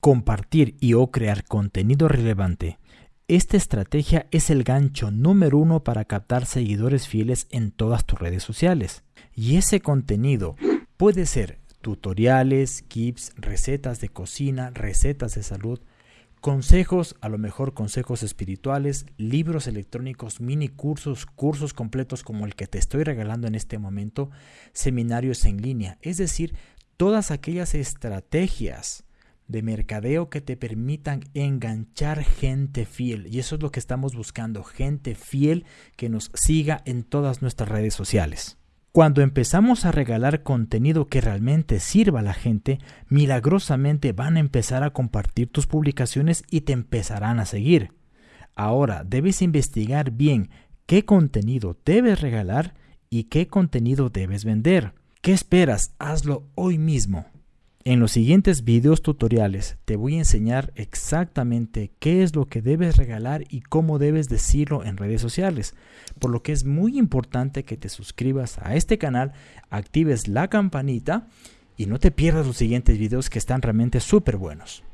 Compartir y o crear contenido relevante. Esta estrategia es el gancho número uno para captar seguidores fieles en todas tus redes sociales. Y ese contenido puede ser tutoriales, kits, recetas de cocina, recetas de salud, consejos, a lo mejor consejos espirituales, libros electrónicos, mini cursos, cursos completos como el que te estoy regalando en este momento, seminarios en línea, es decir, todas aquellas estrategias de mercadeo que te permitan enganchar gente fiel. Y eso es lo que estamos buscando, gente fiel que nos siga en todas nuestras redes sociales. Cuando empezamos a regalar contenido que realmente sirva a la gente, milagrosamente van a empezar a compartir tus publicaciones y te empezarán a seguir. Ahora debes investigar bien qué contenido debes regalar y qué contenido debes vender. ¿Qué esperas? Hazlo hoy mismo. En los siguientes videos tutoriales te voy a enseñar exactamente qué es lo que debes regalar y cómo debes decirlo en redes sociales, por lo que es muy importante que te suscribas a este canal, actives la campanita y no te pierdas los siguientes videos que están realmente súper buenos.